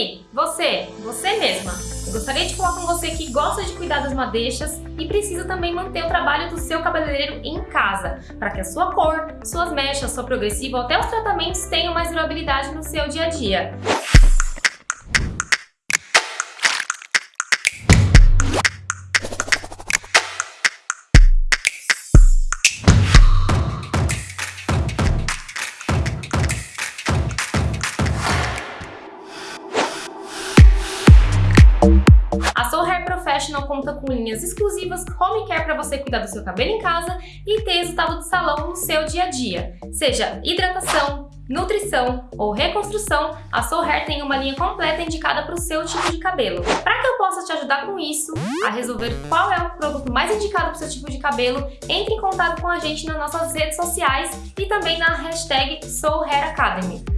aí, você, você mesma, eu gostaria de falar com você que gosta de cuidar das madeixas e precisa também manter o trabalho do seu cabeleireiro em casa, para que a sua cor, suas mechas, sua progressiva ou até os tratamentos tenham mais durabilidade no seu dia a dia. Professional conta com linhas exclusivas home care para você cuidar do seu cabelo em casa e ter resultado de salão no seu dia a dia. Seja hidratação, nutrição ou reconstrução, a Soul Hair tem uma linha completa indicada para o seu tipo de cabelo. Para que eu possa te ajudar com isso, a resolver qual é o produto mais indicado para o seu tipo de cabelo, entre em contato com a gente nas nossas redes sociais e também na hashtag Soul Hair Academy.